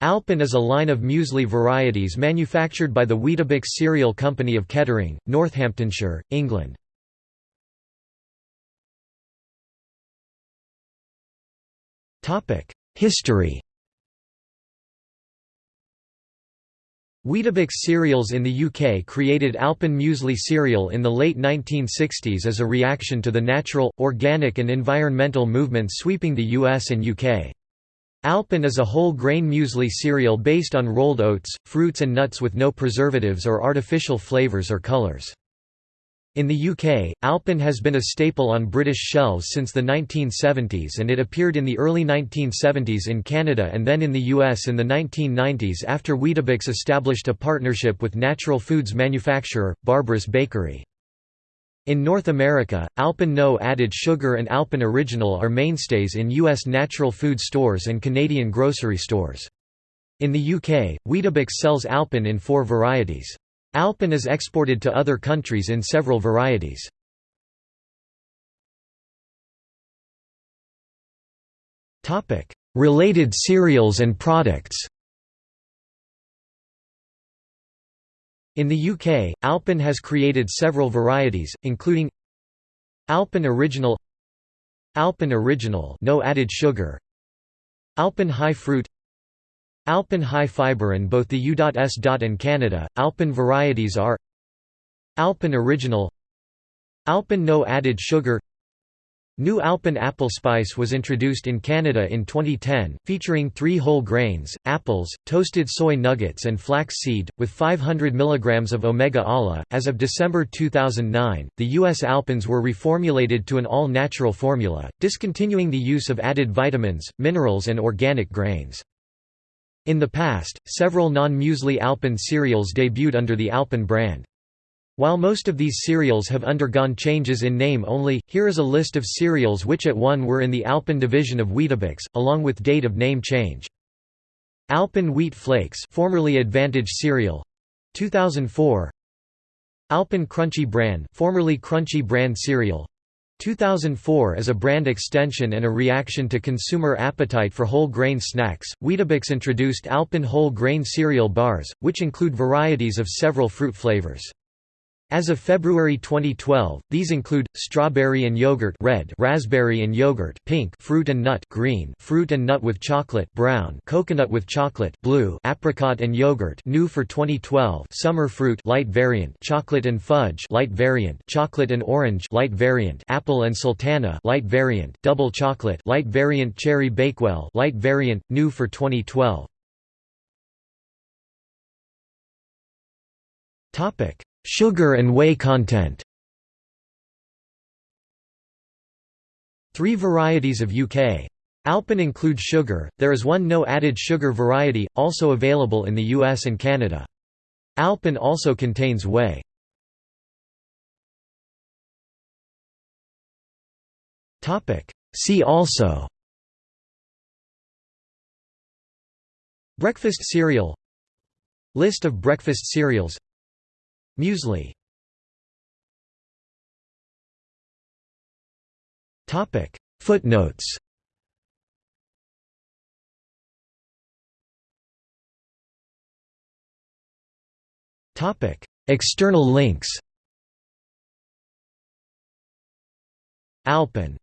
Alpen is a line of muesli varieties manufactured by the Weetabix Cereal Company of Kettering, Northamptonshire, England. History Weetabix cereals in the UK created Alpen Muesli cereal in the late 1960s as a reaction to the natural, organic and environmental movements sweeping the US and UK. Alpen is a whole grain muesli cereal based on rolled oats, fruits and nuts with no preservatives or artificial flavors or colors. In the UK, Alpen has been a staple on British shelves since the 1970s and it appeared in the early 1970s in Canada and then in the US in the 1990s after Weetabix established a partnership with natural foods manufacturer, Barbara's Bakery. In North America, Alpen No added sugar and Alpen Original are mainstays in U.S. natural food stores and Canadian grocery stores. In the UK, Weetabix sells Alpen in four varieties. Alpen is exported to other countries in several varieties. Related cereals and products In the UK, Alpen has created several varieties, including Alpen Original Alpen Original no added sugar Alpen High Fruit Alpen High Fiber in both the U.S. and Canada, Alpen varieties are Alpen Original Alpen No Added Sugar New Alpen apple spice was introduced in Canada in 2010, featuring three whole grains, apples, toasted soy nuggets and flax seed, with 500 mg of omega-ALA. As of December 2009, the U.S. Alpens were reformulated to an all-natural formula, discontinuing the use of added vitamins, minerals and organic grains. In the past, several non-muesli Alpen cereals debuted under the Alpen brand. While most of these cereals have undergone changes in name only, here is a list of cereals which at one were in the Alpen division of Weetabix, along with date of name change. Alpen Wheat Flakes formerly Advantage Cereal 2004 Alpen Crunchy Bran formerly Crunchy Bran Cereal 2004 As a brand extension and a reaction to consumer appetite for whole grain snacks, Weetabix introduced Alpen whole grain cereal bars, which include varieties of several fruit flavors. As of February 2012, these include strawberry and yogurt red, raspberry and yogurt pink, fruit and nut green, fruit and nut with chocolate brown, coconut with chocolate blue, apricot and yogurt new for 2012, summer fruit light variant, chocolate and fudge light variant, chocolate and orange light variant, apple and sultana light variant, double chocolate light variant, cherry bakewell light variant new for 2012. Topic Sugar and whey content Three varieties of UK. Alpen include sugar, there is one no added sugar variety, also available in the US and Canada. Alpen also contains whey. See also Breakfast cereal List of breakfast cereals Muesli. Footnotes. External links. Alpen